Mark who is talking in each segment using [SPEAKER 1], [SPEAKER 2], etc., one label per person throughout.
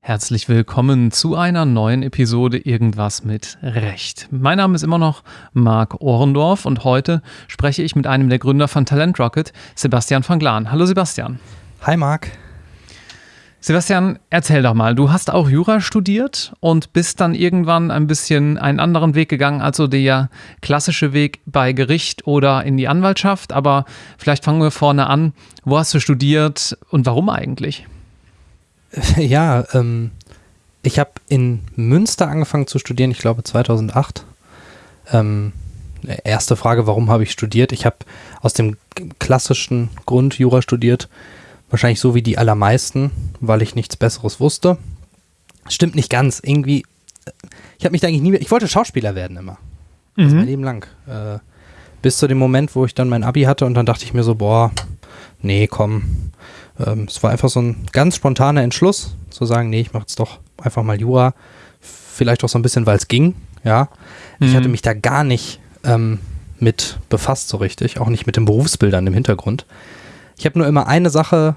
[SPEAKER 1] Herzlich willkommen zu einer neuen Episode Irgendwas mit Recht. Mein Name ist immer noch Marc Ohrendorf und heute spreche ich mit einem der Gründer von Talent Rocket, Sebastian van Glan. Hallo Sebastian.
[SPEAKER 2] Hi Marc.
[SPEAKER 1] Sebastian, erzähl doch mal, du hast auch Jura studiert und bist dann irgendwann ein bisschen einen anderen Weg gegangen, also der klassische Weg bei Gericht oder in die Anwaltschaft. Aber vielleicht fangen wir vorne an. Wo hast du studiert und warum eigentlich?
[SPEAKER 2] Ja, ähm, ich habe in Münster angefangen zu studieren, ich glaube 2008. Ähm, erste Frage, warum habe ich studiert? Ich habe aus dem klassischen Grund Jura studiert, Wahrscheinlich so wie die allermeisten, weil ich nichts Besseres wusste. Stimmt nicht ganz. Irgendwie, äh, ich habe mich da eigentlich nie, ich wollte Schauspieler werden immer. Mhm. Das mein Leben lang. Äh, bis zu dem Moment, wo ich dann mein Abi hatte und dann dachte ich mir so, boah, nee, komm. Ähm, es war einfach so ein ganz spontaner Entschluss, zu sagen, nee, ich mache jetzt doch einfach mal Jura. Vielleicht auch so ein bisschen, weil es ging, ja. Mhm. Ich hatte mich da gar nicht ähm, mit befasst so richtig, auch nicht mit den Berufsbildern im Hintergrund. Ich habe nur immer eine Sache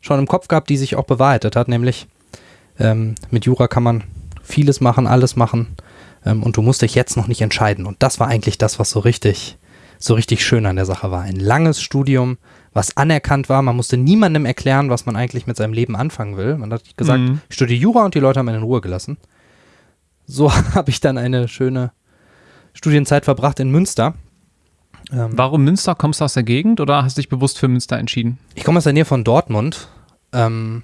[SPEAKER 2] schon im Kopf gehabt, die sich auch bewahrheitet hat, nämlich ähm, mit Jura kann man vieles machen, alles machen ähm, und du musst dich jetzt noch nicht entscheiden. Und das war eigentlich das, was so richtig, so richtig schön an der Sache war. Ein langes Studium, was anerkannt war. Man musste niemandem erklären, was man eigentlich mit seinem Leben anfangen will. Man hat gesagt, mhm. ich studiere Jura und die Leute haben einen in Ruhe gelassen. So habe ich dann eine schöne Studienzeit verbracht in Münster
[SPEAKER 1] ähm, Warum Münster? Kommst du aus der Gegend oder hast du dich bewusst für Münster entschieden?
[SPEAKER 2] Ich komme aus der Nähe von Dortmund ähm,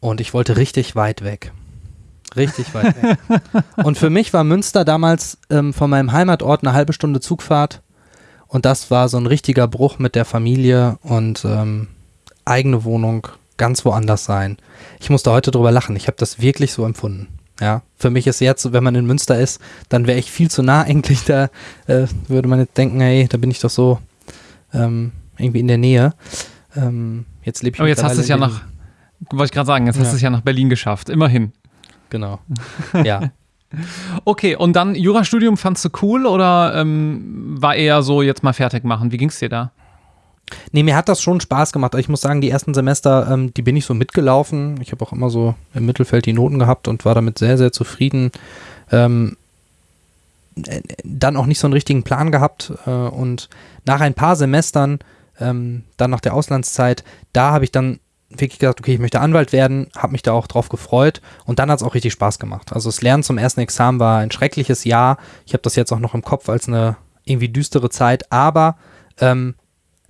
[SPEAKER 2] und ich wollte richtig weit weg. Richtig weit weg. und für mich war Münster damals ähm, von meinem Heimatort eine halbe Stunde Zugfahrt und das war so ein richtiger Bruch mit der Familie und ähm, eigene Wohnung ganz woanders sein. Ich musste heute drüber lachen. Ich habe das wirklich so empfunden. Ja, für mich ist jetzt, wenn man in Münster ist, dann wäre ich viel zu nah eigentlich. Da äh, würde man jetzt denken, hey, da bin ich doch so ähm, irgendwie in der Nähe. Ähm, jetzt lebe ich
[SPEAKER 1] Aber jetzt hast du es ja nach, wollte ich gerade sagen, jetzt ja. hast du es ja nach Berlin geschafft, immerhin.
[SPEAKER 2] Genau. Ja.
[SPEAKER 1] okay, und dann Jurastudium fandst du cool oder ähm, war eher so, jetzt mal fertig machen? Wie ging es dir da?
[SPEAKER 2] Nee, mir hat das schon Spaß gemacht. Ich muss sagen, die ersten Semester, ähm, die bin ich so mitgelaufen. Ich habe auch immer so im Mittelfeld die Noten gehabt und war damit sehr, sehr zufrieden. Ähm, äh, dann auch nicht so einen richtigen Plan gehabt äh, und nach ein paar Semestern, ähm, dann nach der Auslandszeit, da habe ich dann wirklich gesagt, okay, ich möchte Anwalt werden, habe mich da auch drauf gefreut und dann hat es auch richtig Spaß gemacht. Also das Lernen zum ersten Examen war ein schreckliches Jahr. Ich habe das jetzt auch noch im Kopf als eine irgendwie düstere Zeit, aber ähm,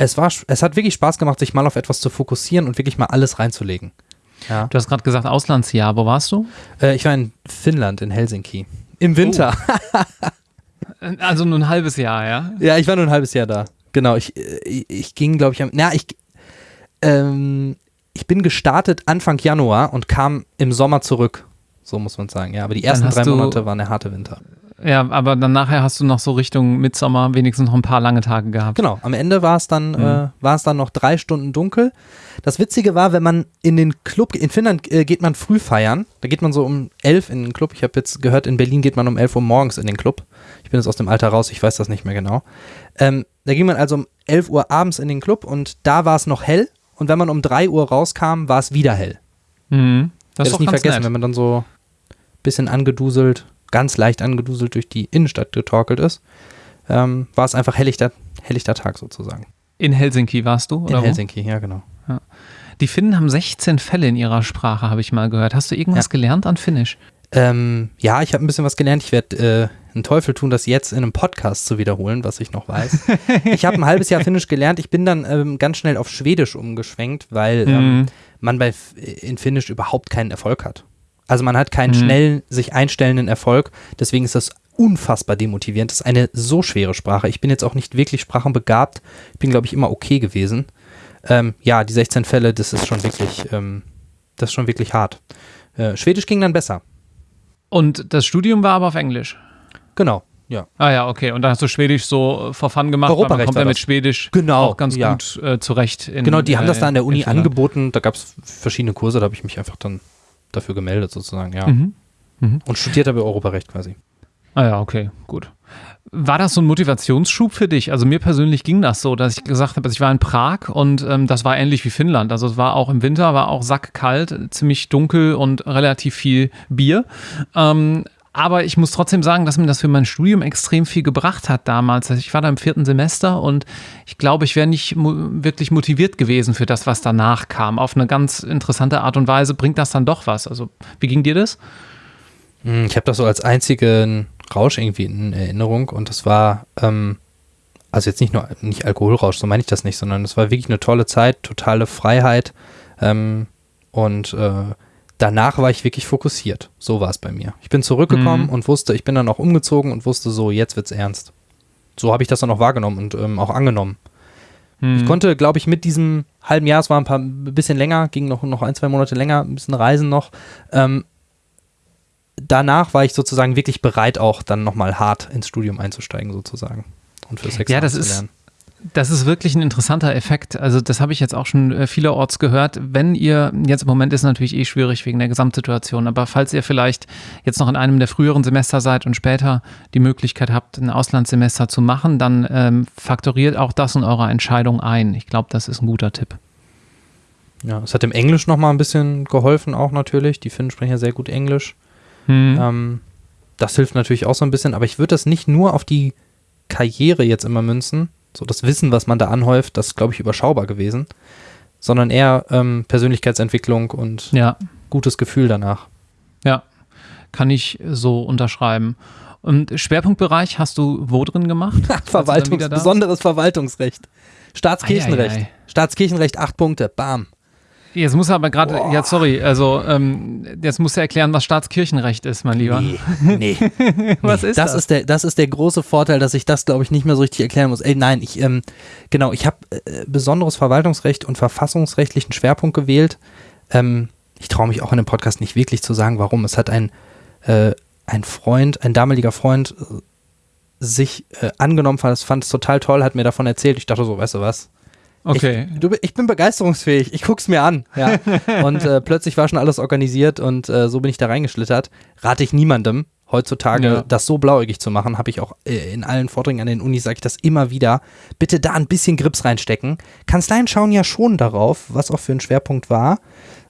[SPEAKER 2] es, war, es hat wirklich Spaß gemacht, sich mal auf etwas zu fokussieren und wirklich mal alles reinzulegen.
[SPEAKER 1] Ja. Du hast gerade gesagt, Auslandsjahr. Wo warst du?
[SPEAKER 2] Äh, ich war in Finnland, in Helsinki. Im Winter.
[SPEAKER 1] Oh. also nur ein halbes Jahr, ja?
[SPEAKER 2] Ja, ich war nur ein halbes Jahr da. Genau, ich, ich, äh, ich ging, glaube ich, am. Na, ich. Ähm, ich bin gestartet Anfang Januar und kam im Sommer zurück. So muss man sagen, ja. Aber die ersten drei Monate waren der harte Winter.
[SPEAKER 1] Ja, aber dann nachher hast du noch so Richtung Mitsommer wenigstens noch ein paar lange Tage gehabt.
[SPEAKER 2] Genau, am Ende war es dann, mhm. äh, war es dann noch drei Stunden dunkel. Das Witzige war, wenn man in den Club, in Finnland äh, geht man früh feiern. Da geht man so um elf in den Club. Ich habe jetzt gehört, in Berlin geht man um elf Uhr morgens in den Club. Ich bin jetzt aus dem Alter raus, ich weiß das nicht mehr genau. Ähm, da ging man also um elf Uhr abends in den Club und da war es noch hell. Und wenn man um drei Uhr rauskam, war es wieder hell.
[SPEAKER 1] Mhm.
[SPEAKER 2] Das ist nie vergessen, nett. wenn man dann so ein bisschen angeduselt ganz leicht angeduselt durch die Innenstadt getorkelt ist, ähm, war es einfach helllichter, helllichter Tag sozusagen.
[SPEAKER 1] In Helsinki warst du?
[SPEAKER 2] in Helsinki, ja, genau. Ja.
[SPEAKER 1] Die Finnen haben 16 Fälle in ihrer Sprache, habe ich mal gehört. Hast du irgendwas ja. gelernt an Finnisch?
[SPEAKER 2] Ähm, ja, ich habe ein bisschen was gelernt. Ich werde äh, einen Teufel tun, das jetzt in einem Podcast zu wiederholen, was ich noch weiß. ich habe ein halbes Jahr Finnisch gelernt. Ich bin dann ähm, ganz schnell auf Schwedisch umgeschwenkt, weil ähm, mhm. man bei in Finnisch überhaupt keinen Erfolg hat. Also man hat keinen mhm. schnell sich einstellenden Erfolg. Deswegen ist das unfassbar demotivierend. Das ist eine so schwere Sprache. Ich bin jetzt auch nicht wirklich sprachenbegabt. Ich bin, glaube ich, immer okay gewesen. Ähm, ja, die 16 Fälle, das ist schon wirklich, ähm, das ist schon wirklich hart. Äh, Schwedisch ging dann besser.
[SPEAKER 1] Und das Studium war aber auf Englisch?
[SPEAKER 2] Genau. Ja.
[SPEAKER 1] Ah ja, okay. Und dann hast du Schwedisch so vor Fun gemacht,
[SPEAKER 2] Europarecht
[SPEAKER 1] man kommt ja mit Schwedisch
[SPEAKER 2] genau,
[SPEAKER 1] auch ganz
[SPEAKER 2] ja.
[SPEAKER 1] gut äh, zurecht.
[SPEAKER 2] In, genau, die haben das da an der Uni angeboten. Da gab es verschiedene Kurse, da habe ich mich einfach dann dafür gemeldet sozusagen, ja. Mhm. Mhm. Und studiert aber Europarecht quasi.
[SPEAKER 1] Ah ja, okay, gut. War das so ein Motivationsschub für dich? Also mir persönlich ging das so, dass ich gesagt habe, also ich war in Prag und ähm, das war ähnlich wie Finnland. Also es war auch im Winter, war auch sackkalt, ziemlich dunkel und relativ viel Bier. Ähm, aber ich muss trotzdem sagen, dass mir das für mein Studium extrem viel gebracht hat damals. Also ich war da im vierten Semester und ich glaube, ich wäre nicht mo wirklich motiviert gewesen für das, was danach kam. Auf eine ganz interessante Art und Weise bringt das dann doch was. Also wie ging dir das?
[SPEAKER 2] Hm, ich habe das so als einzigen Rausch irgendwie in Erinnerung und das war, ähm, also jetzt nicht nur nicht Alkoholrausch, so meine ich das nicht, sondern es war wirklich eine tolle Zeit, totale Freiheit ähm, und äh, danach war ich wirklich fokussiert. So war es bei mir. Ich bin zurückgekommen mhm. und wusste, ich bin dann auch umgezogen und wusste so, jetzt wird's ernst. So habe ich das dann auch wahrgenommen und ähm, auch angenommen. Mhm. Ich konnte, glaube ich, mit diesem halben Jahr, es war ein paar ein bisschen länger, ging noch, noch ein, zwei Monate länger, ein bisschen Reisen noch, ähm, danach war ich sozusagen wirklich bereit, auch dann nochmal hart ins Studium einzusteigen, sozusagen.
[SPEAKER 1] Und für Sex ja, das zu lernen. Ist das ist wirklich ein interessanter Effekt. Also das habe ich jetzt auch schon äh, vielerorts gehört. Wenn ihr, jetzt im Moment ist es natürlich eh schwierig wegen der Gesamtsituation, aber falls ihr vielleicht jetzt noch in einem der früheren Semester seid und später die Möglichkeit habt, ein Auslandssemester zu machen, dann ähm, faktoriert auch das in eurer Entscheidung ein. Ich glaube, das ist ein guter Tipp.
[SPEAKER 2] Ja, es hat im Englisch nochmal ein bisschen geholfen auch natürlich. Die Finnen sprechen ja sehr gut Englisch. Hm. Ähm, das hilft natürlich auch so ein bisschen, aber ich würde das nicht nur auf die Karriere jetzt immer münzen, so das Wissen, was man da anhäuft, das ist, glaube ich, überschaubar gewesen, sondern eher ähm, Persönlichkeitsentwicklung und ja. gutes Gefühl danach.
[SPEAKER 1] Ja, kann ich so unterschreiben. Und Schwerpunktbereich hast du wo drin gemacht?
[SPEAKER 2] Verwaltungs besonderes Verwaltungsrecht. Staatskirchenrecht. Ei, ei, ei. Staatskirchenrecht, acht Punkte. Bam.
[SPEAKER 1] Jetzt muss er aber gerade, ja, sorry, also ähm, jetzt muss er erklären, was Staatskirchenrecht ist, mein Lieber. Nee,
[SPEAKER 2] nee. was nee, ist das? Das ist, der, das ist der große Vorteil, dass ich das, glaube ich, nicht mehr so richtig erklären muss. Ey, nein, ich, ähm, genau, ich habe äh, besonderes Verwaltungsrecht und verfassungsrechtlichen Schwerpunkt gewählt. Ähm, ich traue mich auch in dem Podcast nicht wirklich zu sagen, warum. Es hat ein, äh, ein Freund, ein damaliger Freund, äh, sich äh, angenommen, fand es, fand es total toll, hat mir davon erzählt. Ich dachte so, weißt du was? Okay. Ich, du, ich bin begeisterungsfähig. Ich guck's mir an. Ja. und äh, plötzlich war schon alles organisiert und äh, so bin ich da reingeschlittert. Rate ich niemandem heutzutage, ja. das so blauäugig zu machen. Habe ich auch äh, in allen Vorträgen an den Unis, sage ich das immer wieder. Bitte da ein bisschen Grips reinstecken. Kanzleien schauen ja schon darauf, was auch für ein Schwerpunkt war.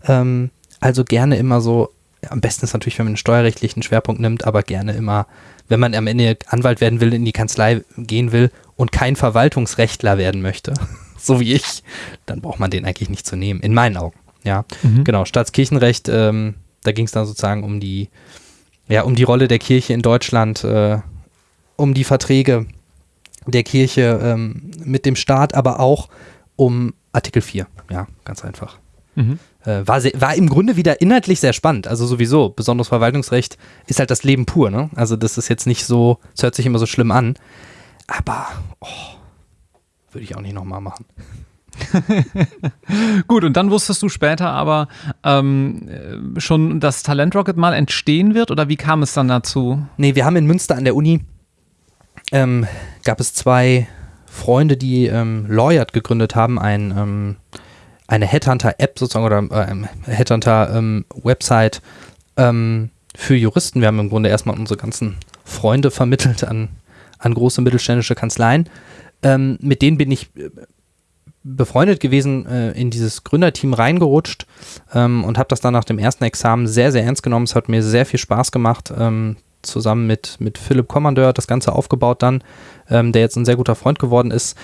[SPEAKER 2] Ähm, also gerne immer so, am besten ist natürlich, wenn man einen steuerrechtlichen Schwerpunkt nimmt, aber gerne immer, wenn man am Ende Anwalt werden will, in die Kanzlei gehen will und kein Verwaltungsrechtler werden möchte so wie ich, dann braucht man den eigentlich nicht zu nehmen, in meinen Augen. Ja, mhm. genau. Staatskirchenrecht, ähm, da ging es dann sozusagen um die, ja, um die Rolle der Kirche in Deutschland, äh, um die Verträge der Kirche ähm, mit dem Staat, aber auch um Artikel 4. Ja, ganz einfach. Mhm. Äh, war, sehr, war im Grunde wieder inhaltlich sehr spannend. Also sowieso, besonderes Verwaltungsrecht ist halt das Leben pur. Ne? Also das ist jetzt nicht so, es hört sich immer so schlimm an. Aber, oh, würde ich auch nicht nochmal machen.
[SPEAKER 1] Gut, und dann wusstest du später aber ähm, schon, dass Talent Rocket mal entstehen wird oder wie kam es dann dazu?
[SPEAKER 2] Nee, wir haben in Münster an der Uni, ähm, gab es zwei Freunde, die ähm, Lawyered gegründet haben, ein, ähm, eine Headhunter-App sozusagen oder äh, Headhunter-Website ähm, für Juristen. Wir haben im Grunde erstmal unsere ganzen Freunde vermittelt an, an große mittelständische Kanzleien ähm, mit denen bin ich äh, befreundet gewesen, äh, in dieses Gründerteam reingerutscht ähm, und habe das dann nach dem ersten Examen sehr, sehr ernst genommen. Es hat mir sehr viel Spaß gemacht, ähm, zusammen mit, mit Philipp Kommandeur das Ganze aufgebaut dann, ähm, der jetzt ein sehr guter Freund geworden ist.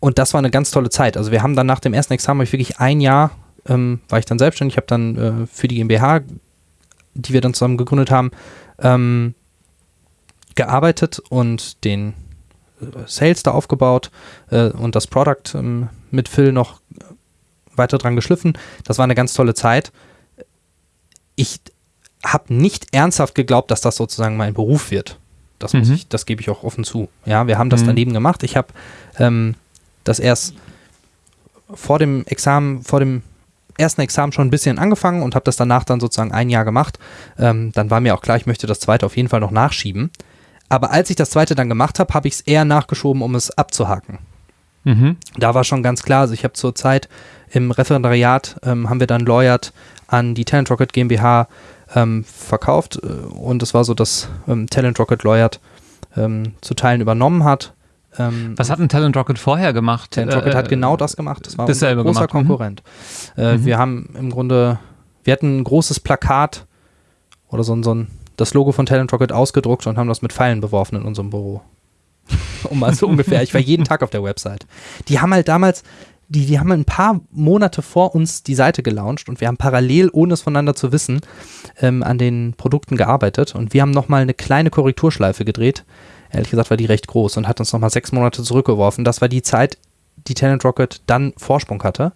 [SPEAKER 2] Und das war eine ganz tolle Zeit. Also wir haben dann nach dem ersten Examen ich wirklich ein Jahr, ähm, war ich dann selbstständig, habe dann äh, für die GmbH, die wir dann zusammen gegründet haben, ähm, gearbeitet und den Sales da aufgebaut äh, und das Product ähm, mit Phil noch weiter dran geschliffen. Das war eine ganz tolle Zeit. Ich habe nicht ernsthaft geglaubt, dass das sozusagen mein Beruf wird. Das, mhm. ich, das gebe ich auch offen zu. Ja, wir haben das mhm. daneben gemacht. Ich habe ähm, das erst vor dem Examen, vor dem ersten Examen schon ein bisschen angefangen und habe das danach dann sozusagen ein Jahr gemacht. Ähm, dann war mir auch klar, ich möchte das zweite auf jeden Fall noch nachschieben. Aber als ich das zweite dann gemacht habe, habe ich es eher nachgeschoben, um es abzuhaken. Mhm. Da war schon ganz klar, also ich habe zur Zeit Im Referendariat ähm, haben wir dann Lawyert an die Talent Rocket GmbH ähm, verkauft äh, und es war so, dass ähm, Talent Rocket Lawyert ähm, zu Teilen übernommen hat.
[SPEAKER 1] Ähm, Was hat ein Talent Rocket vorher gemacht?
[SPEAKER 2] Talent Rocket äh, hat genau das gemacht.
[SPEAKER 1] Das war ein großer gemacht. Mhm.
[SPEAKER 2] Konkurrent. Mhm. Äh, mhm. Wir haben im Grunde, wir hatten ein großes Plakat oder so, so ein, das Logo von Talent Rocket ausgedruckt und haben das mit Pfeilen beworfen in unserem Büro. um mal so ungefähr. Ich war jeden Tag auf der Website. Die haben halt damals, die, die haben ein paar Monate vor uns die Seite gelauncht und wir haben parallel, ohne es voneinander zu wissen, ähm, an den Produkten gearbeitet und wir haben nochmal eine kleine Korrekturschleife gedreht. Ehrlich gesagt war die recht groß und hat uns nochmal sechs Monate zurückgeworfen. Das war die Zeit, die Talent Rocket dann Vorsprung hatte.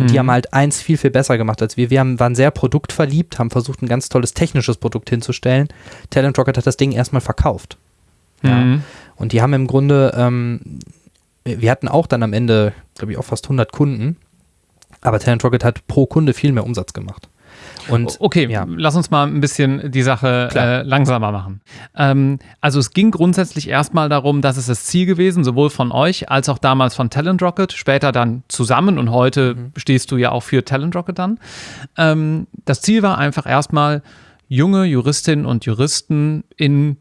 [SPEAKER 2] Und mhm. die haben halt eins viel, viel besser gemacht als wir. Wir haben, waren sehr produktverliebt, haben versucht, ein ganz tolles technisches Produkt hinzustellen. Talent Rocket hat das Ding erstmal verkauft. Ja. Mhm. Und die haben im Grunde, ähm, wir hatten auch dann am Ende, glaube ich, auch fast 100 Kunden, aber Talent Rocket hat pro Kunde viel mehr Umsatz gemacht. Und,
[SPEAKER 1] okay, ja. lass uns mal ein bisschen die Sache äh, langsamer machen. Ähm, also es ging grundsätzlich erstmal darum, dass es das Ziel gewesen, sowohl von euch als auch damals von Talent Rocket, später dann zusammen und heute mhm. stehst du ja auch für Talent Rocket dann. Ähm, das Ziel war einfach erstmal, junge Juristinnen und Juristen in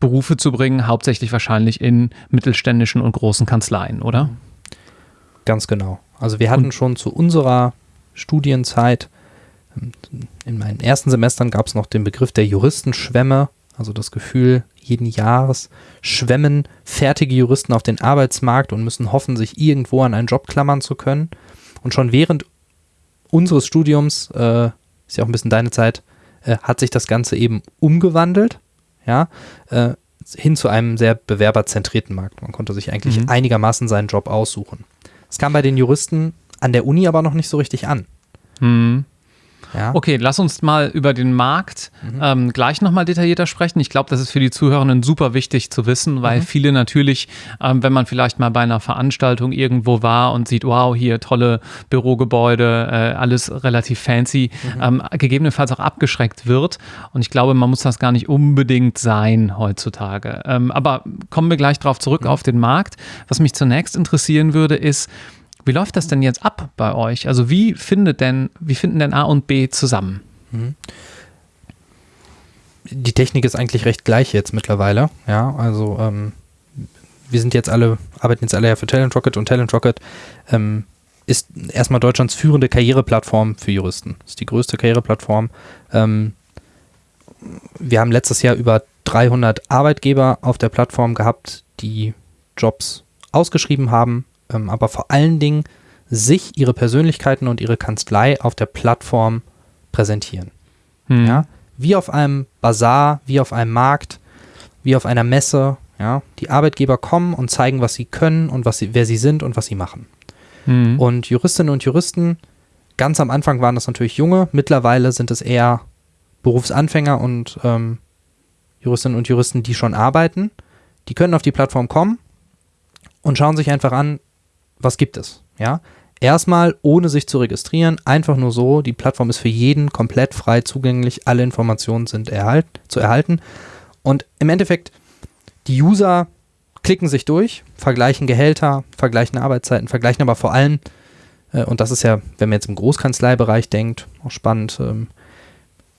[SPEAKER 1] Berufe zu bringen, hauptsächlich wahrscheinlich in mittelständischen und großen Kanzleien, oder?
[SPEAKER 2] Ganz genau. Also wir hatten und schon zu unserer Studienzeit, in meinen ersten Semestern gab es noch den Begriff der Juristenschwämme, also das Gefühl, jeden Jahres schwemmen fertige Juristen auf den Arbeitsmarkt und müssen hoffen, sich irgendwo an einen Job klammern zu können. Und schon während unseres Studiums, äh, ist ja auch ein bisschen deine Zeit, äh, hat sich das Ganze eben umgewandelt ja, äh, hin zu einem sehr bewerberzentrierten Markt. Man konnte sich eigentlich mhm. einigermaßen seinen Job aussuchen. Es kam bei den Juristen an der Uni aber noch nicht so richtig an.
[SPEAKER 1] Mhm. Ja. Okay, lass uns mal über den Markt mhm. ähm, gleich nochmal detaillierter sprechen. Ich glaube, das ist für die Zuhörenden super wichtig zu wissen, weil mhm. viele natürlich, ähm, wenn man vielleicht mal bei einer Veranstaltung irgendwo war und sieht, wow, hier tolle Bürogebäude, äh, alles relativ fancy, mhm. ähm, gegebenenfalls auch abgeschreckt wird. Und ich glaube, man muss das gar nicht unbedingt sein heutzutage. Ähm, aber kommen wir gleich darauf zurück mhm. auf den Markt. Was mich zunächst interessieren würde, ist, wie läuft das denn jetzt ab bei euch? Also wie findet denn, wie finden denn A und B zusammen? Mhm.
[SPEAKER 2] Die Technik ist eigentlich recht gleich jetzt mittlerweile. Ja, also ähm, wir sind jetzt alle, arbeiten jetzt alle ja für Talent Rocket und Talent Rocket ähm, ist erstmal Deutschlands führende Karriereplattform für Juristen. Ist die größte Karriereplattform. Ähm, wir haben letztes Jahr über 300 Arbeitgeber auf der Plattform gehabt, die Jobs ausgeschrieben haben ähm, aber vor allen Dingen sich, ihre Persönlichkeiten und ihre Kanzlei auf der Plattform präsentieren. Hm. Ja? Wie auf einem Bazar, wie auf einem Markt, wie auf einer Messe. Ja? Die Arbeitgeber kommen und zeigen, was sie können und was sie, wer sie sind und was sie machen. Hm. Und Juristinnen und Juristen, ganz am Anfang waren das natürlich junge, mittlerweile sind es eher Berufsanfänger und ähm, Juristinnen und Juristen, die schon arbeiten. Die können auf die Plattform kommen und schauen sich einfach an, was gibt es? Ja, erstmal ohne sich zu registrieren, einfach nur so. Die Plattform ist für jeden komplett frei zugänglich. Alle Informationen sind erhalt, zu erhalten. Und im Endeffekt, die User klicken sich durch, vergleichen Gehälter, vergleichen Arbeitszeiten, vergleichen aber vor allem, äh, und das ist ja, wenn man jetzt im Großkanzleibereich denkt, auch spannend, ähm,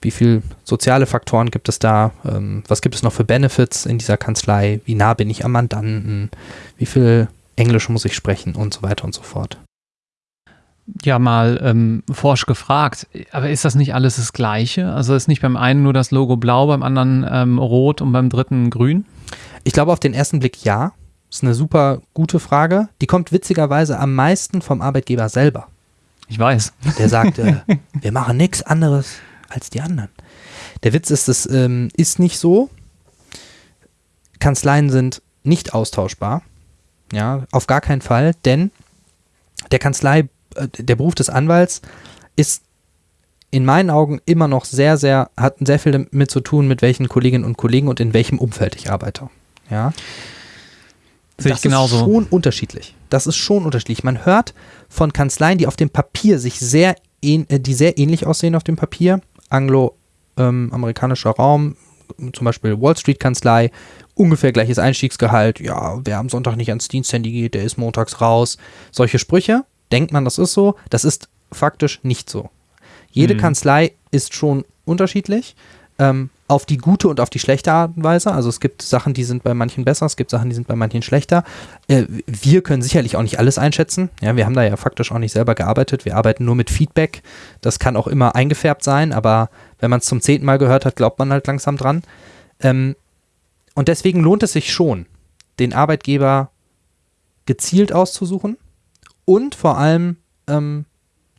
[SPEAKER 2] wie viele soziale Faktoren gibt es da? Ähm, was gibt es noch für Benefits in dieser Kanzlei? Wie nah bin ich am Mandanten? Wie viel Englisch muss ich sprechen und so weiter und so fort.
[SPEAKER 1] Ja, mal ähm, forsch gefragt, aber ist das nicht alles das Gleiche? Also ist nicht beim einen nur das Logo blau, beim anderen ähm, rot und beim dritten grün?
[SPEAKER 2] Ich glaube auf den ersten Blick ja. Das ist eine super gute Frage. Die kommt witzigerweise am meisten vom Arbeitgeber selber.
[SPEAKER 1] Ich weiß.
[SPEAKER 2] Der sagt, äh, wir machen nichts anderes als die anderen. Der Witz ist, es ähm, ist nicht so. Kanzleien sind nicht austauschbar. Ja, auf gar keinen Fall, denn der Kanzlei, äh, der Beruf des Anwalts ist in meinen Augen immer noch sehr, sehr, hat sehr viel damit zu tun, mit welchen Kolleginnen und Kollegen und in welchem Umfeld ich arbeite. Ja.
[SPEAKER 1] Sehe das ich genauso.
[SPEAKER 2] ist schon unterschiedlich. Das ist schon unterschiedlich. Man hört von Kanzleien, die auf dem Papier sich sehr, äh, die sehr ähnlich aussehen auf dem Papier. Anglo-amerikanischer ähm, Raum, zum Beispiel Wall Street Kanzlei, ungefähr gleiches Einstiegsgehalt. Ja, wer am Sonntag nicht ans Diensthandy geht, der ist montags raus. Solche Sprüche, denkt man, das ist so. Das ist faktisch nicht so. Jede
[SPEAKER 1] Mhm.
[SPEAKER 2] Kanzlei ist schon unterschiedlich. Ähm, auf die gute und auf die schlechte Art und Weise. Also es gibt Sachen, die sind bei manchen besser, es gibt Sachen, die sind bei manchen schlechter. Äh, wir können sicherlich auch nicht alles einschätzen. Ja, wir haben da ja faktisch auch nicht selber gearbeitet. Wir arbeiten nur mit Feedback. Das kann auch immer eingefärbt sein, aber wenn man es zum zehnten Mal gehört hat, glaubt man halt langsam dran. Ähm, und deswegen lohnt es sich schon, den Arbeitgeber gezielt auszusuchen und vor allem ähm,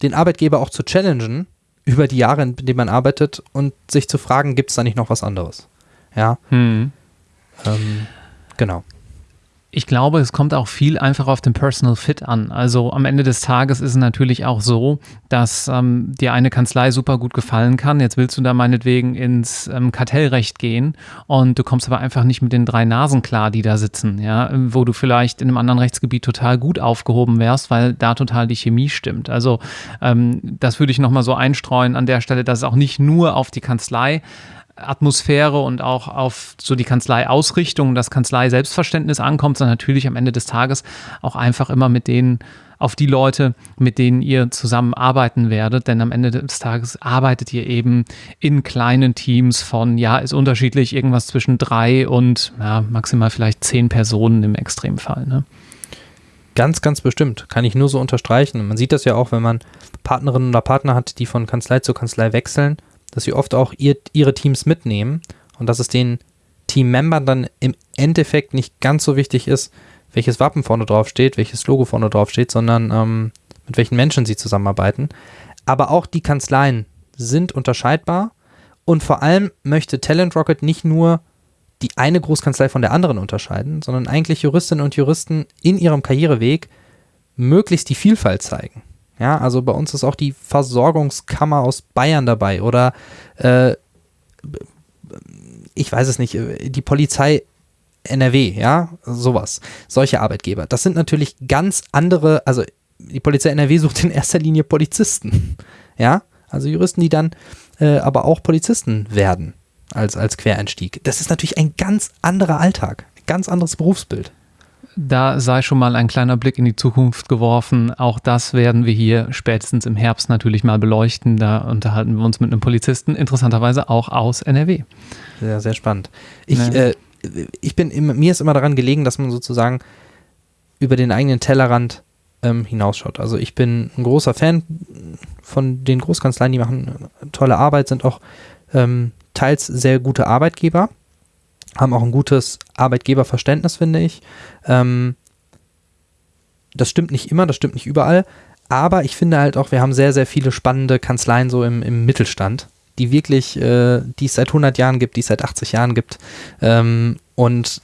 [SPEAKER 2] den Arbeitgeber auch zu challengen über die Jahre, in denen man arbeitet und sich zu fragen, gibt es da nicht noch was anderes? Ja,
[SPEAKER 1] Hm.
[SPEAKER 2] ähm, genau.
[SPEAKER 1] Ich glaube, es kommt auch viel einfach auf den Personal Fit an. Also am Ende des Tages ist es natürlich auch so, dass ähm, dir eine Kanzlei super gut gefallen kann. Jetzt willst du da meinetwegen ins ähm, Kartellrecht gehen und du kommst aber einfach nicht mit den drei Nasen klar, die da sitzen, ja, wo du vielleicht in einem anderen Rechtsgebiet total gut aufgehoben wärst, weil da total die Chemie stimmt. Also ähm, das würde ich nochmal so einstreuen an der Stelle, dass es auch nicht nur auf die Kanzlei Atmosphäre und auch auf so die Kanzlei-Ausrichtung, das Kanzlei-Selbstverständnis ankommt, sondern natürlich am Ende des Tages auch einfach immer mit denen, auf die Leute, mit denen ihr zusammenarbeiten werdet. Denn am Ende des Tages arbeitet ihr eben in kleinen Teams von, ja, ist unterschiedlich, irgendwas zwischen drei und ja, maximal vielleicht zehn Personen im Extremfall. Ne?
[SPEAKER 2] Ganz, ganz bestimmt. Kann ich nur so unterstreichen. Man sieht das ja auch, wenn man Partnerinnen oder Partner hat, die von Kanzlei zu Kanzlei wechseln, dass sie oft auch ihr, ihre Teams mitnehmen und dass es den Teammembern dann im Endeffekt nicht ganz so wichtig ist, welches Wappen vorne drauf steht, welches Logo vorne drauf steht, sondern ähm, mit welchen Menschen sie zusammenarbeiten. Aber auch die Kanzleien sind unterscheidbar und vor allem möchte Talent Rocket nicht nur die eine Großkanzlei von der anderen unterscheiden, sondern eigentlich Juristinnen und Juristen in ihrem Karriereweg möglichst die Vielfalt zeigen. Ja, also bei uns ist auch die Versorgungskammer aus Bayern dabei oder äh, ich weiß es nicht, äh, die Polizei NRW, ja, sowas. Solche Arbeitgeber. Das sind natürlich ganz andere, also die Polizei NRW sucht in erster Linie Polizisten. Ja, also Juristen, die dann äh, aber auch Polizisten werden als, als Quereinstieg. Das ist natürlich ein ganz anderer Alltag, ein ganz anderes Berufsbild.
[SPEAKER 1] Da sei schon mal ein kleiner Blick in die Zukunft geworfen. Auch das werden wir hier spätestens im Herbst natürlich mal beleuchten. Da unterhalten wir uns mit einem Polizisten, interessanterweise auch aus NRW.
[SPEAKER 2] Sehr, sehr spannend. Ich,
[SPEAKER 1] Ja.
[SPEAKER 2] äh, ich bin, immer, mir ist immer daran gelegen, dass man sozusagen über den eigenen Tellerrand ähm, hinausschaut. Also ich bin ein großer Fan von den Großkanzleien, die machen tolle Arbeit, sind auch ähm, teils sehr gute Arbeitgeber, haben auch ein gutes Arbeitgeberverständnis, finde ich. Ähm, das stimmt nicht immer, das stimmt nicht überall, aber ich finde halt auch, wir haben sehr, sehr viele spannende Kanzleien so im, im Mittelstand, die wirklich, äh, die es seit 100 Jahren gibt, die es seit 80 Jahren gibt. Ähm, und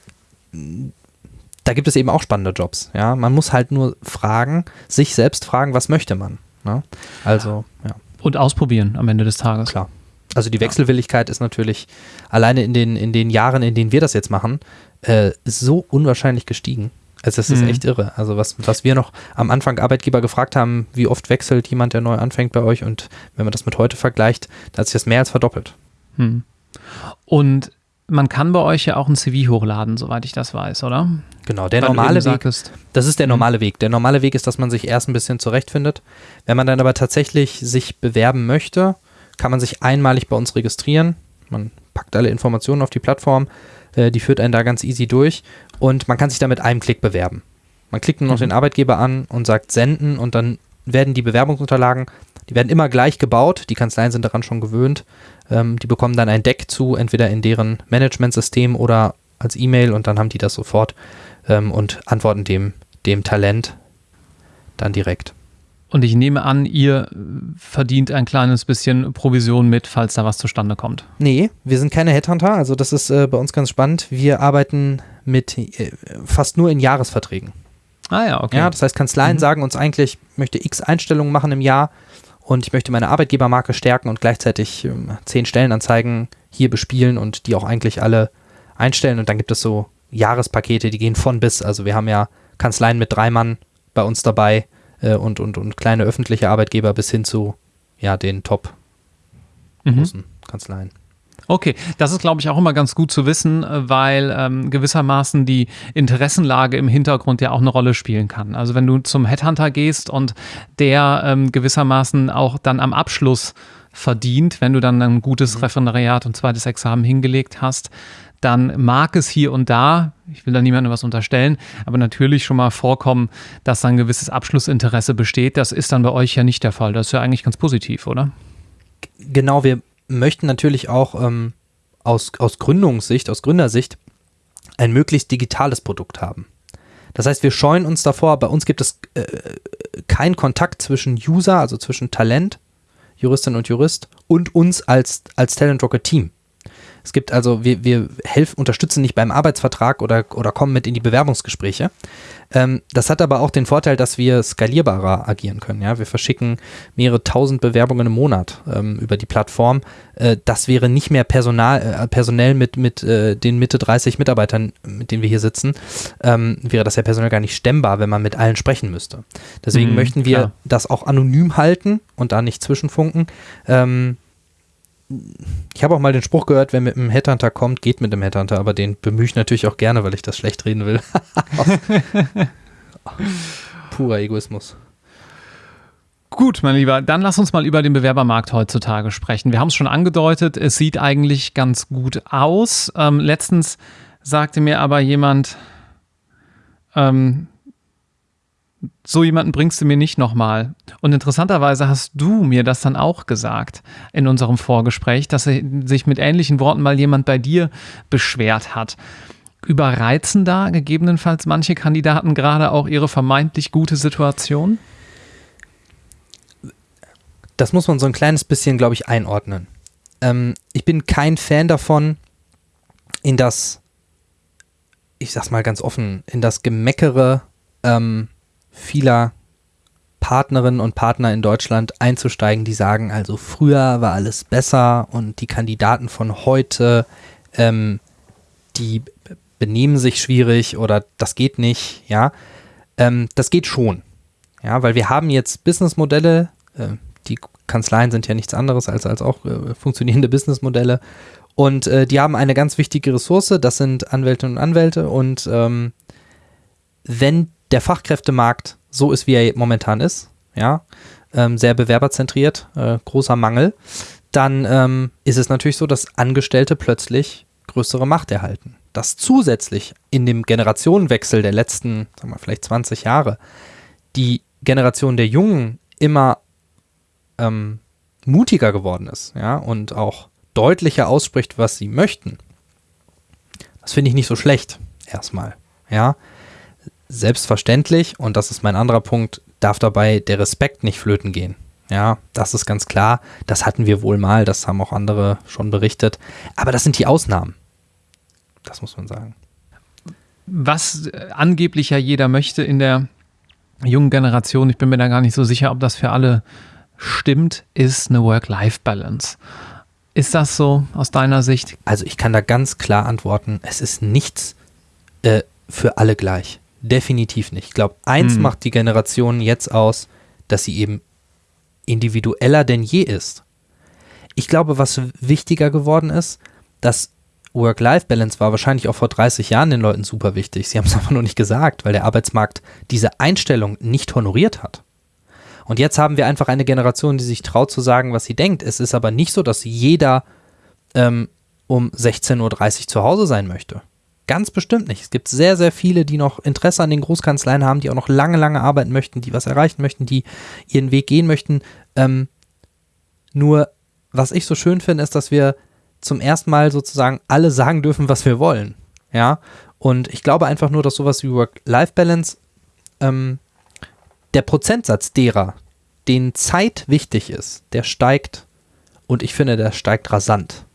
[SPEAKER 2] da gibt es eben auch spannende Jobs. Ja, man muss halt nur fragen, sich selbst fragen, was möchte man. Ne? Also, ja,
[SPEAKER 1] Und ausprobieren am Ende des Tages.
[SPEAKER 2] klar. Also die Wechselwilligkeit ist natürlich alleine in den, in den Jahren, in denen wir das jetzt machen, äh, so unwahrscheinlich gestiegen. Also es ist
[SPEAKER 1] Mhm.
[SPEAKER 2] echt irre. Also was, was wir noch am Anfang Arbeitgeber gefragt haben, wie oft wechselt jemand, der neu anfängt bei euch und wenn man das mit heute vergleicht, da hat sich das mehr als verdoppelt.
[SPEAKER 1] Hm. Und man kann bei euch ja auch ein CV hochladen, soweit ich das weiß, oder?
[SPEAKER 2] Genau, der
[SPEAKER 1] Weil
[SPEAKER 2] normale Weg
[SPEAKER 1] sagtest,
[SPEAKER 2] Das ist der
[SPEAKER 1] Mhm.
[SPEAKER 2] normale Weg. Der normale Weg ist, dass man sich erst ein bisschen zurechtfindet. Wenn man dann aber tatsächlich sich bewerben möchte, kann man sich einmalig bei uns registrieren. Man packt alle Informationen auf die Plattform, äh, die führt einen da ganz easy durch und man kann sich da mit einem Klick bewerben. Man klickt nur noch
[SPEAKER 1] Mhm.
[SPEAKER 2] den Arbeitgeber an und sagt senden und dann werden die Bewerbungsunterlagen, die werden immer gleich gebaut. Die Kanzleien sind daran schon gewöhnt. Ähm, die bekommen dann ein Deck zu, entweder in deren Managementsystem oder als E-Mail und dann haben die das sofort ähm, und antworten dem, dem Talent dann direkt.
[SPEAKER 1] Und ich nehme an, ihr äh, verdient ein kleines bisschen Provision mit, falls da was zustande kommt.
[SPEAKER 2] Nee, wir sind keine Headhunter, also das ist äh, bei uns ganz spannend. Wir arbeiten mit äh, fast nur in Jahresverträgen.
[SPEAKER 1] Ah ja, okay.
[SPEAKER 2] Ja, das heißt, Kanzleien
[SPEAKER 1] Mhm.
[SPEAKER 2] sagen uns eigentlich, ich möchte x Einstellungen machen im Jahr und ich möchte meine Arbeitgebermarke stärken und gleichzeitig ähm, zehn Stellenanzeigen hier bespielen und die auch eigentlich alle einstellen. Und dann gibt es so Jahrespakete, die gehen von bis. Also wir haben ja Kanzleien mit drei Mann bei uns dabei äh, und, und, und kleine öffentliche Arbeitgeber bis hin zu ja, den top
[SPEAKER 1] mhm.
[SPEAKER 2] großen Kanzleien.
[SPEAKER 1] Okay, das ist, glaube ich, auch immer ganz gut zu wissen, weil ähm, gewissermaßen die Interessenlage im Hintergrund ja auch eine Rolle spielen kann. Also wenn du zum Headhunter gehst und der ähm, gewissermaßen auch dann am Abschluss verdient, wenn du dann ein gutes mhm. Referendariat und zweites Examen hingelegt hast, dann mag es hier und da, ich will da niemandem was unterstellen, aber natürlich schon mal vorkommen, dass ein gewisses Abschlussinteresse besteht. Das ist dann bei euch ja nicht der Fall. Das ist ja eigentlich ganz positiv, oder?
[SPEAKER 2] Genau, wir möchten natürlich auch ähm, aus, aus Gründungssicht, aus Gründersicht, ein möglichst digitales Produkt haben. Das heißt, wir scheuen uns davor, bei uns gibt es äh, keinen Kontakt zwischen User, also zwischen Talent, Juristin und Jurist und uns als, als Talent Rocket Team. Es gibt also, wir, wir helfen, unterstützen nicht beim Arbeitsvertrag oder, oder kommen mit in die Bewerbungsgespräche. Ähm, das hat aber auch den Vorteil, dass wir skalierbarer agieren können. Ja? Wir verschicken mehrere tausend Bewerbungen im Monat ähm, über die Plattform. Äh, das wäre nicht mehr personal, äh, personell mit, mit äh, den Mitte 30 Mitarbeitern, mit denen wir hier sitzen, ähm, wäre das ja personell gar nicht stemmbar, wenn man mit allen sprechen müsste. Deswegen mhm, möchten wir klar. das auch anonym halten und da nicht zwischenfunken. Ähm, ich habe auch mal den Spruch gehört, wer mit einem Headhunter kommt, geht mit dem Headhunter, aber den bemühe ich natürlich auch gerne, weil ich das schlecht reden will. Purer Egoismus.
[SPEAKER 1] Gut, mein Lieber, dann lass uns mal über den Bewerbermarkt heutzutage sprechen. Wir haben es schon angedeutet, es sieht eigentlich ganz gut aus. Ähm, letztens sagte mir aber jemand, ähm, so jemanden bringst du mir nicht nochmal. Und interessanterweise hast du mir das dann auch gesagt in unserem Vorgespräch, dass sich mit ähnlichen Worten mal jemand bei dir beschwert hat. Überreizen da gegebenenfalls manche Kandidaten gerade auch ihre vermeintlich gute Situation?
[SPEAKER 2] Das muss man so ein kleines bisschen, glaube ich, einordnen. Ähm, ich bin kein Fan davon, in das, ich sag's mal ganz offen, in das Gemeckere ähm, vieler Partnerinnen und Partner in Deutschland einzusteigen, die sagen, also früher war alles besser und die Kandidaten von heute, ähm, die benehmen sich schwierig oder das geht nicht, ja. Ähm, das geht schon, ja, weil wir haben jetzt Businessmodelle, äh, die Kanzleien sind ja nichts anderes als, als auch äh, funktionierende Businessmodelle und äh, die haben eine ganz wichtige Ressource, das sind Anwältinnen und Anwälte und ähm, wenn der Fachkräftemarkt so ist, wie er momentan ist, ja, ähm, sehr bewerberzentriert, äh, großer Mangel, dann ähm, ist es natürlich so, dass Angestellte plötzlich größere Macht erhalten. Dass zusätzlich in dem Generationenwechsel der letzten, sagen wir vielleicht 20 Jahre, die Generation der Jungen immer ähm, mutiger geworden ist, ja, und auch deutlicher ausspricht, was sie möchten. Das finde ich nicht so schlecht, erstmal, ja. Selbstverständlich, und das ist mein anderer Punkt, darf dabei der Respekt nicht flöten gehen. Ja, das ist ganz klar. Das hatten wir wohl mal, das haben auch andere schon berichtet. Aber das sind die Ausnahmen. Das muss man sagen.
[SPEAKER 1] Was äh, angeblich ja jeder möchte in der jungen Generation, ich bin mir da gar nicht so sicher, ob das für alle stimmt, ist eine Work-Life-Balance. Ist das so aus deiner Sicht?
[SPEAKER 2] Also ich kann da ganz klar antworten, es ist nichts äh, für alle gleich. Definitiv nicht. Ich glaube, eins hm. macht die Generation jetzt aus, dass sie eben individueller denn je ist. Ich glaube, was wichtiger geworden ist, dass Work-Life-Balance war wahrscheinlich auch vor 30 Jahren den Leuten super wichtig. Sie haben es einfach nur nicht gesagt, weil der Arbeitsmarkt diese Einstellung nicht honoriert hat. Und jetzt haben wir einfach eine Generation, die sich traut zu sagen, was sie denkt. Es ist aber nicht so, dass jeder ähm, um 16.30 Uhr zu Hause sein möchte. Ganz bestimmt nicht. Es gibt sehr, sehr viele, die noch Interesse an den Großkanzleien haben, die auch noch lange, lange arbeiten möchten, die was erreichen möchten, die ihren Weg gehen möchten. Ähm, nur, was ich so schön finde, ist, dass wir zum ersten Mal sozusagen alle sagen dürfen, was wir wollen. Ja. Und ich glaube einfach nur, dass sowas wie Work-Life-Balance, ähm, der Prozentsatz derer, denen Zeit wichtig ist, der steigt und ich finde, der steigt rasant.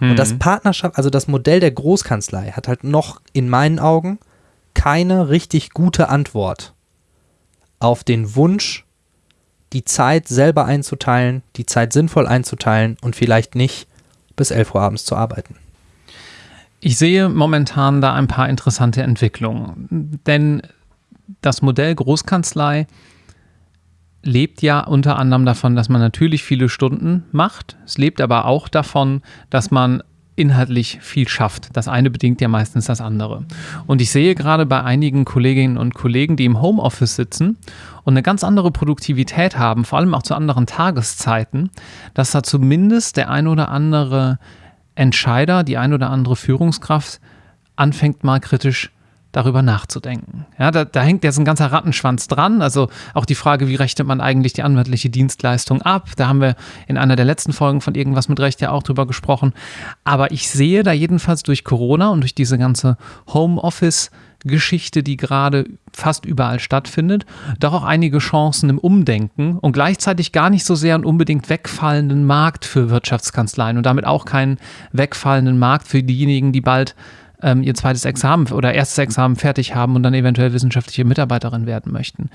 [SPEAKER 2] Und das mhm. Partnerschaft, also das Modell der Großkanzlei hat halt noch in meinen Augen keine richtig gute Antwort auf den Wunsch, die Zeit selber einzuteilen, die Zeit sinnvoll einzuteilen und vielleicht nicht bis 11 Uhr abends zu arbeiten.
[SPEAKER 1] Ich sehe momentan da ein paar interessante Entwicklungen, denn das Modell Großkanzlei lebt ja unter anderem davon, dass man natürlich viele Stunden macht. Es lebt aber auch davon, dass man inhaltlich viel schafft. Das eine bedingt ja meistens das andere. Und ich sehe gerade bei einigen Kolleginnen und Kollegen, die im Homeoffice sitzen und eine ganz andere Produktivität haben, vor allem auch zu anderen Tageszeiten, dass da zumindest der ein oder andere Entscheider, die ein oder andere Führungskraft anfängt mal kritisch darüber nachzudenken. Ja, da, da, hängt jetzt ein ganzer Rattenschwanz dran. Also auch die Frage, wie rechnet man eigentlich die anwaltliche Dienstleistung ab? Da haben wir in einer der letzten Folgen von Irgendwas mit Recht ja auch drüber gesprochen. Aber ich sehe da jedenfalls durch Corona und durch diese ganze Homeoffice- Geschichte, die gerade fast überall stattfindet, doch auch einige Chancen im Umdenken und gleichzeitig gar nicht so sehr einen unbedingt wegfallenden Markt für Wirtschaftskanzleien und damit auch keinen wegfallenden Markt für diejenigen, die bald ähm, ihr zweites Examen oder erstes Examen fertig haben und dann eventuell wissenschaftliche Mitarbeiterin werden möchten.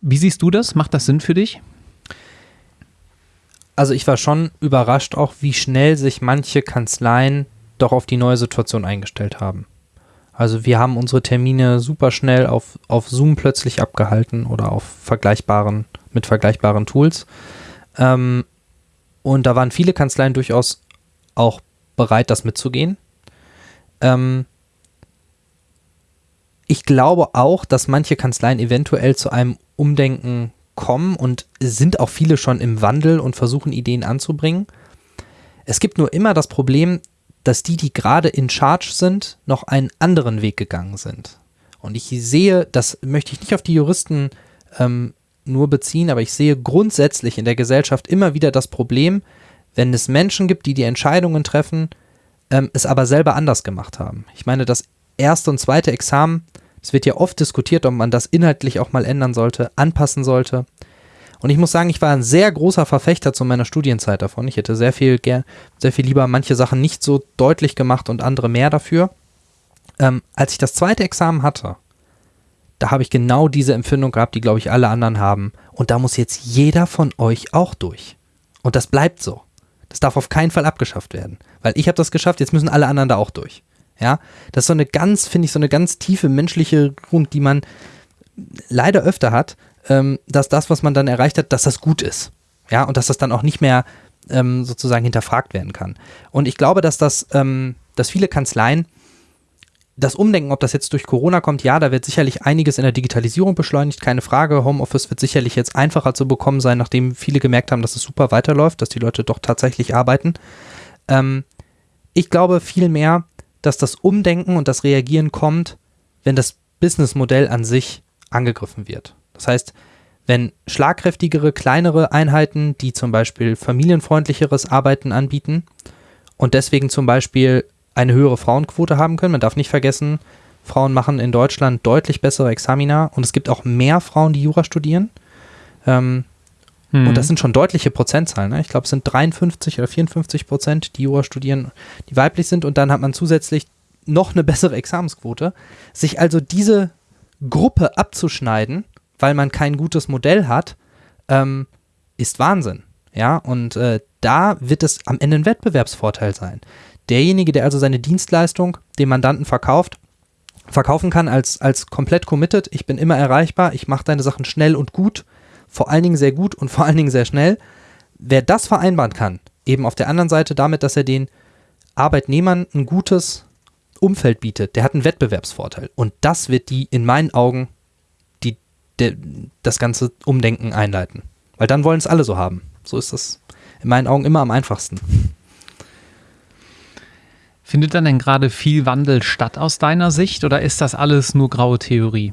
[SPEAKER 1] Wie siehst du das? Macht das Sinn für dich?
[SPEAKER 2] Also ich war schon überrascht auch, wie schnell sich manche Kanzleien doch auf die neue Situation eingestellt haben. Also wir haben unsere Termine super schnell auf, auf Zoom plötzlich abgehalten oder auf vergleichbaren, mit vergleichbaren Tools. Ähm, und da waren viele Kanzleien durchaus auch bereit, das mitzugehen. Ähm, ich glaube auch, dass manche Kanzleien eventuell zu einem Umdenken kommen und sind auch viele schon im Wandel und versuchen Ideen anzubringen. Es gibt nur immer das Problem, dass die, die gerade in Charge sind, noch einen anderen Weg gegangen sind. Und ich sehe, das möchte ich nicht auf die Juristen ähm, nur beziehen, aber ich sehe grundsätzlich in der Gesellschaft immer wieder das Problem, wenn es Menschen gibt, die die Entscheidungen treffen, ähm, es aber selber anders gemacht haben. Ich meine, das erste und zweite Examen, es wird ja oft diskutiert, ob man das inhaltlich auch mal ändern sollte, anpassen sollte. Und ich muss sagen, ich war ein sehr großer Verfechter zu meiner Studienzeit davon. Ich hätte sehr viel, sehr viel lieber manche Sachen nicht so deutlich gemacht und andere mehr dafür. Ähm, als ich das zweite Examen hatte, da habe ich genau diese Empfindung gehabt, die, glaube ich, alle anderen haben. Und da muss jetzt jeder von euch auch durch. Und das bleibt so. Das darf auf keinen Fall abgeschafft werden. Weil ich habe das geschafft, jetzt müssen alle anderen da auch durch. Ja, das ist so eine ganz, finde ich, so eine ganz tiefe menschliche Grund, die man leider öfter hat, ähm, dass das, was man dann erreicht hat, dass das gut ist. Ja, und dass das dann auch nicht mehr ähm, sozusagen hinterfragt werden kann. Und ich glaube, dass das, ähm, dass viele Kanzleien das Umdenken, ob das jetzt durch Corona kommt, ja, da wird sicherlich einiges in der Digitalisierung beschleunigt, keine Frage. Homeoffice wird sicherlich jetzt einfacher zu bekommen sein, nachdem viele gemerkt haben, dass es super weiterläuft, dass die Leute doch tatsächlich arbeiten. Ähm, ich glaube vielmehr, dass das Umdenken und das Reagieren kommt, wenn das Businessmodell an sich angegriffen wird. Das heißt, wenn schlagkräftigere, kleinere Einheiten, die zum Beispiel familienfreundlicheres Arbeiten anbieten und deswegen zum Beispiel eine höhere Frauenquote haben können. Man darf nicht vergessen, Frauen machen in Deutschland deutlich bessere Examina und es gibt auch mehr Frauen, die Jura studieren. Ähm, hm. Und das sind schon deutliche Prozentzahlen. Ne? Ich glaube, es sind 53 oder 54 Prozent, die Jura studieren, die weiblich sind. Und dann hat man zusätzlich noch eine bessere Examensquote. Sich also diese Gruppe abzuschneiden, weil man kein gutes Modell hat, ähm, ist Wahnsinn. Ja, und äh, da wird es am Ende ein Wettbewerbsvorteil sein. Derjenige, der also seine Dienstleistung dem Mandanten verkauft, verkaufen kann als, als komplett committed, ich bin immer erreichbar, ich mache deine Sachen schnell und gut, vor allen Dingen sehr gut und vor allen Dingen sehr schnell. Wer das vereinbaren kann, eben auf der anderen Seite damit, dass er den Arbeitnehmern ein gutes Umfeld bietet, der hat einen Wettbewerbsvorteil. Und das wird die in meinen Augen die, der, das ganze Umdenken einleiten. Weil dann wollen es alle so haben. So ist das in meinen Augen immer am einfachsten.
[SPEAKER 1] Findet dann denn gerade viel Wandel statt aus deiner Sicht oder ist das alles nur graue Theorie?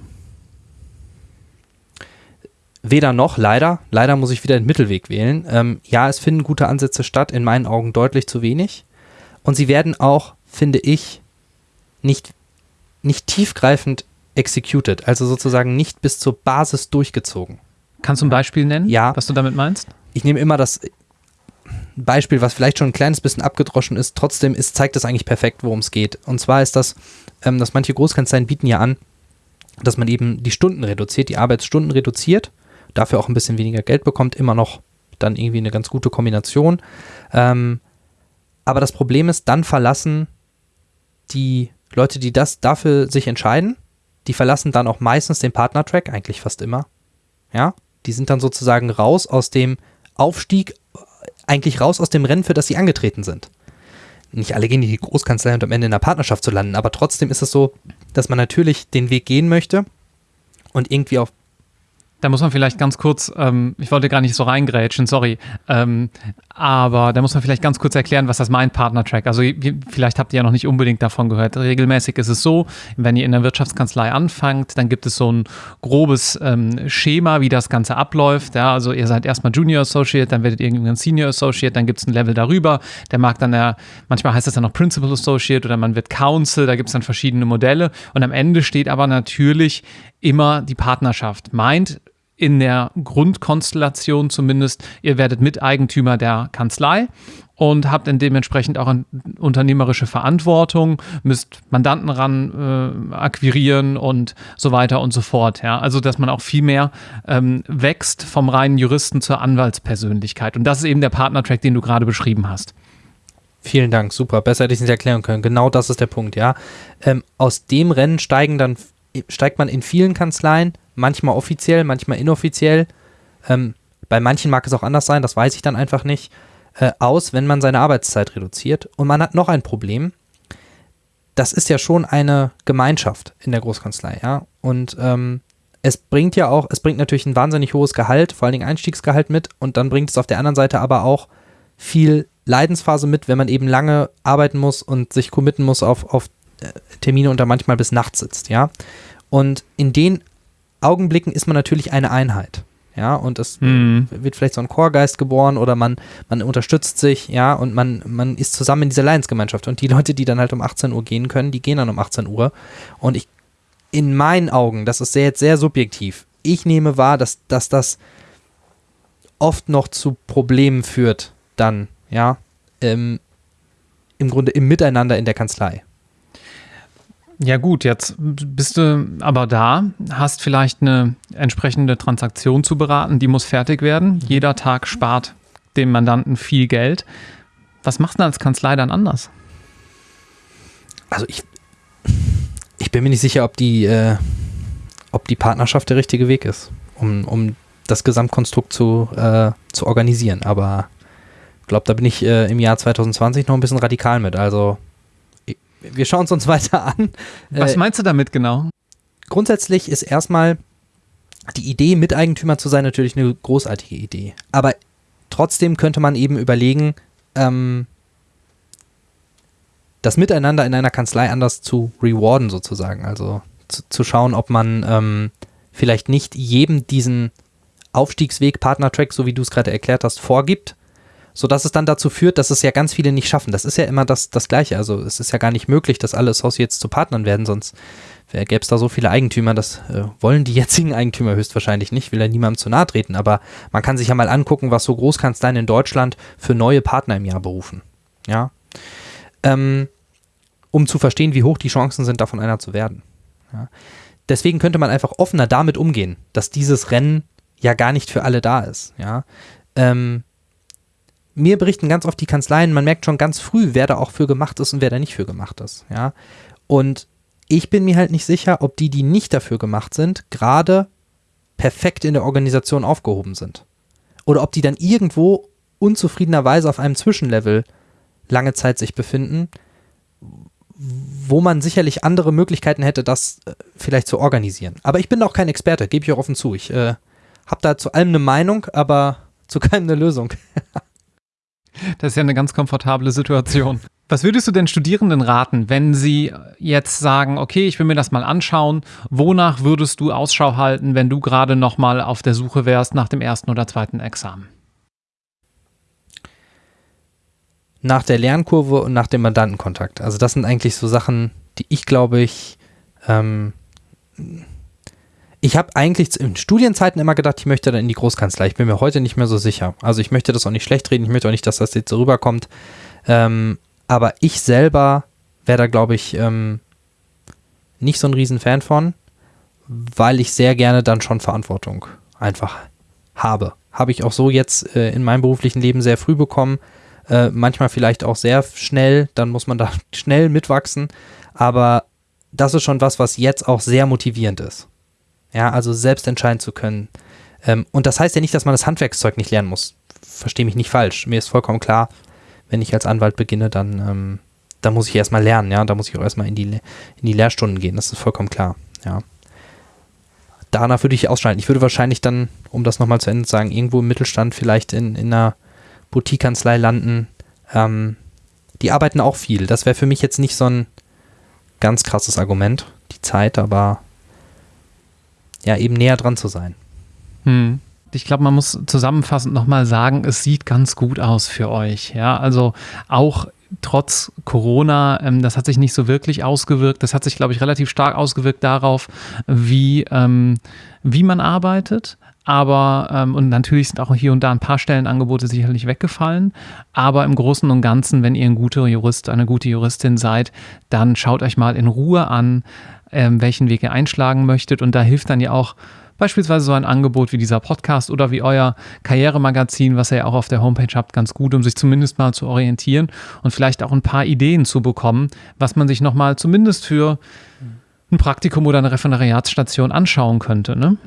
[SPEAKER 2] Weder noch, leider. Leider muss ich wieder den Mittelweg wählen. Ähm, ja, es finden gute Ansätze statt, in meinen Augen deutlich zu wenig. Und sie werden auch, finde ich, nicht, nicht tiefgreifend executed, also sozusagen nicht bis zur Basis durchgezogen.
[SPEAKER 1] Kannst du ein Beispiel nennen,
[SPEAKER 2] ja.
[SPEAKER 1] was du damit meinst?
[SPEAKER 2] Ich nehme immer das, Beispiel, was vielleicht schon ein kleines bisschen abgedroschen ist, trotzdem ist, zeigt das eigentlich perfekt, worum es geht. Und zwar ist das, ähm, dass manche Großkanzleien bieten ja an, dass man eben die Stunden reduziert, die Arbeitsstunden reduziert, dafür auch ein bisschen weniger Geld bekommt, immer noch dann irgendwie eine ganz gute Kombination. Ähm, aber das Problem ist, dann verlassen die Leute, die das dafür sich entscheiden, die verlassen dann auch meistens den Partnertrack, eigentlich fast immer. Ja, Die sind dann sozusagen raus aus dem Aufstieg, eigentlich raus aus dem Rennen, für das sie angetreten sind. Nicht alle gehen in die Großkanzlei und am Ende in der Partnerschaft zu landen, aber trotzdem ist es so, dass man natürlich den Weg gehen möchte und irgendwie auf
[SPEAKER 1] da muss man vielleicht ganz kurz, ähm, ich wollte gar nicht so reingrätschen, sorry, ähm, aber da muss man vielleicht ganz kurz erklären, was das meint, Partner-Track. Also vielleicht habt ihr ja noch nicht unbedingt davon gehört. Regelmäßig ist es so, wenn ihr in der Wirtschaftskanzlei anfangt, dann gibt es so ein grobes ähm, Schema, wie das Ganze abläuft. Ja, also ihr seid erstmal Junior Associate, dann werdet ihr irgendwann Senior Associate, dann gibt es ein Level darüber. Der mag dann ja, manchmal heißt das dann noch Principal Associate oder man wird Counsel, da gibt es dann verschiedene Modelle. Und am Ende steht aber natürlich immer die Partnerschaft. Meint, in der Grundkonstellation zumindest, ihr werdet Miteigentümer der Kanzlei und habt dann dementsprechend auch unternehmerische Verantwortung, müsst Mandanten ran äh, akquirieren und so weiter und so fort. Ja? Also, dass man auch viel mehr ähm, wächst vom reinen Juristen zur Anwaltspersönlichkeit. Und das ist eben der Partnertrack, den du gerade beschrieben hast.
[SPEAKER 2] Vielen Dank, super. Besser hätte ich es nicht erklären können. Genau das ist der Punkt, ja. Ähm, aus dem Rennen steigen dann, steigt man in vielen Kanzleien manchmal offiziell, manchmal inoffiziell. Ähm, bei manchen mag es auch anders sein, das weiß ich dann einfach nicht, äh, aus, wenn man seine Arbeitszeit reduziert. Und man hat noch ein Problem. Das ist ja schon eine Gemeinschaft in der Großkanzlei, ja. Und ähm, es bringt ja auch, es bringt natürlich ein wahnsinnig hohes Gehalt, vor allen Dingen Einstiegsgehalt mit und dann bringt es auf der anderen Seite aber auch viel Leidensphase mit, wenn man eben lange arbeiten muss und sich committen muss auf, auf äh, Termine und da manchmal bis nachts sitzt, ja. Und in den Augenblicken ist man natürlich eine Einheit. Ja, und es mhm. wird vielleicht so ein Chorgeist geboren oder man, man unterstützt sich, ja, und man, man ist zusammen in dieser Leidensgemeinschaft. Und die Leute, die dann halt um 18 Uhr gehen können, die gehen dann um 18 Uhr. Und ich, in meinen Augen, das ist sehr, jetzt sehr subjektiv, ich nehme wahr, dass, dass das oft noch zu Problemen führt, dann, ja, ähm, im Grunde im Miteinander in der Kanzlei.
[SPEAKER 1] Ja gut, jetzt bist du aber da, hast vielleicht eine entsprechende Transaktion zu beraten, die muss fertig werden. Jeder Tag spart dem Mandanten viel Geld. Was machst du als Kanzlei dann anders?
[SPEAKER 2] Also ich, ich bin mir nicht sicher, ob die, äh, ob die Partnerschaft der richtige Weg ist, um, um das Gesamtkonstrukt zu, äh, zu organisieren. Aber ich glaube, da bin ich äh, im Jahr 2020 noch ein bisschen radikal mit. Also wir schauen es uns weiter an.
[SPEAKER 1] Was äh, meinst du damit genau?
[SPEAKER 2] Grundsätzlich ist erstmal die Idee, Miteigentümer zu sein, natürlich eine großartige Idee. Aber trotzdem könnte man eben überlegen, ähm, das Miteinander in einer Kanzlei anders zu rewarden, sozusagen. Also zu, zu schauen, ob man ähm, vielleicht nicht jedem diesen Aufstiegsweg, Partner-Track, so wie du es gerade erklärt hast, vorgibt, sodass es dann dazu führt, dass es ja ganz viele nicht schaffen. Das ist ja immer das, das Gleiche. Also es ist ja gar nicht möglich, dass alle Associates zu Partnern werden, sonst gäbe es da so viele Eigentümer, das äh, wollen die jetzigen Eigentümer höchstwahrscheinlich nicht, will ja niemandem zu nahe treten, aber man kann sich ja mal angucken, was so Großkanzleien in Deutschland für neue Partner im Jahr berufen. Ja. Ähm, um zu verstehen, wie hoch die Chancen sind, davon einer zu werden. Ja. Deswegen könnte man einfach offener damit umgehen, dass dieses Rennen ja gar nicht für alle da ist. Ja. Ähm, mir berichten ganz oft die Kanzleien, man merkt schon ganz früh, wer da auch für gemacht ist und wer da nicht für gemacht ist. Ja. Und ich bin mir halt nicht sicher, ob die, die nicht dafür gemacht sind, gerade perfekt in der Organisation aufgehoben sind. Oder ob die dann irgendwo unzufriedenerweise auf einem Zwischenlevel lange Zeit sich befinden, wo man sicherlich andere Möglichkeiten hätte, das äh, vielleicht zu organisieren. Aber ich bin auch kein Experte, gebe ich auch offen zu. Ich äh, habe da zu allem eine Meinung, aber zu keinem eine Lösung.
[SPEAKER 1] Das ist ja eine ganz komfortable Situation. Was würdest du denn Studierenden raten, wenn sie jetzt sagen, okay, ich will mir das mal anschauen, wonach würdest du Ausschau halten, wenn du gerade noch mal auf der Suche wärst nach dem ersten oder zweiten Examen?
[SPEAKER 2] Nach der Lernkurve und nach dem Mandantenkontakt. Also das sind eigentlich so Sachen, die ich glaube ich ähm, ich habe eigentlich in Studienzeiten immer gedacht, ich möchte dann in die Großkanzlei. Ich bin mir heute nicht mehr so sicher. Also ich möchte das auch nicht schlecht reden. Ich möchte auch nicht, dass das jetzt so rüberkommt. Ähm, aber ich selber wäre da, glaube ich, ähm, nicht so ein Riesenfan von, weil ich sehr gerne dann schon Verantwortung einfach habe. Habe ich auch so jetzt äh, in meinem beruflichen Leben sehr früh bekommen. Äh, manchmal vielleicht auch sehr schnell. Dann muss man da schnell mitwachsen. Aber das ist schon was, was jetzt auch sehr motivierend ist. Ja, also selbst entscheiden zu können, Ähm, und das heißt ja nicht, dass man das Handwerkszeug nicht lernen muss. Verstehe mich nicht falsch. Mir ist vollkommen klar, wenn ich als Anwalt beginne, dann, ähm, dann muss ich erstmal lernen, ja. Da muss ich auch erstmal in die, in die Lehrstunden gehen. Das ist vollkommen klar, ja. Danach würde ich ausschalten. Ich würde wahrscheinlich dann, um das nochmal zu Ende zu sagen, irgendwo im Mittelstand vielleicht in, in einer Boutique-Kanzlei landen. Ähm, die arbeiten auch viel. Das wäre für mich jetzt nicht so ein ganz krasses Argument, die Zeit, aber ja, eben näher dran zu sein.
[SPEAKER 1] Hm. Ich glaube, man muss zusammenfassend nochmal sagen, es sieht ganz gut aus für euch. Ja, also auch trotz Corona, ähm, das hat sich nicht so wirklich ausgewirkt. Das hat sich, glaube ich, relativ stark ausgewirkt darauf, wie, ähm, wie man arbeitet. Aber, ähm, und natürlich sind auch hier und da ein paar Stellenangebote sicherlich weggefallen. Aber im Großen und Ganzen, wenn ihr ein guter Jurist, eine gute Juristin seid, dann schaut euch mal in Ruhe an, ähm, welchen Weg ihr einschlagen möchtet. Und da hilft dann ja auch beispielsweise so ein Angebot wie dieser Podcast oder wie euer Karrieremagazin, was ihr ja auch auf der Homepage habt, ganz gut, um sich zumindest mal zu orientieren und vielleicht auch ein paar Ideen zu bekommen, was man sich nochmal zumindest für ein Praktikum oder eine Referendariatsstation anschauen könnte. Ne?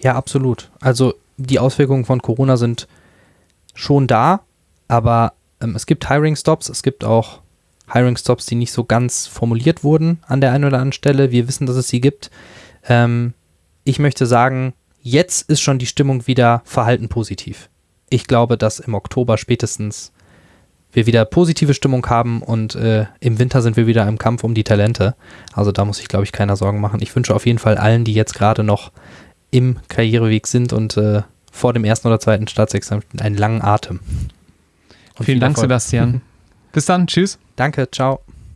[SPEAKER 2] Ja, absolut. Also die Auswirkungen von Corona sind schon da, aber ähm, es gibt Hiring-Stops, es gibt auch Hiring-Stops, die nicht so ganz formuliert wurden an der einen oder anderen Stelle. Wir wissen, dass es sie gibt. Ähm, ich möchte sagen, jetzt ist schon die Stimmung wieder verhalten positiv. Ich glaube, dass im Oktober spätestens wir wieder positive Stimmung haben und äh, im Winter sind wir wieder im Kampf um die Talente. Also da muss ich, glaube ich, keiner Sorgen machen. Ich wünsche auf jeden Fall allen, die jetzt gerade noch im Karriereweg sind und äh, vor dem ersten oder zweiten Staatsexamen einen langen Atem.
[SPEAKER 1] Und Vielen Dank, Erfolg. Sebastian. Bis dann. Tschüss.
[SPEAKER 2] Danke. Ciao.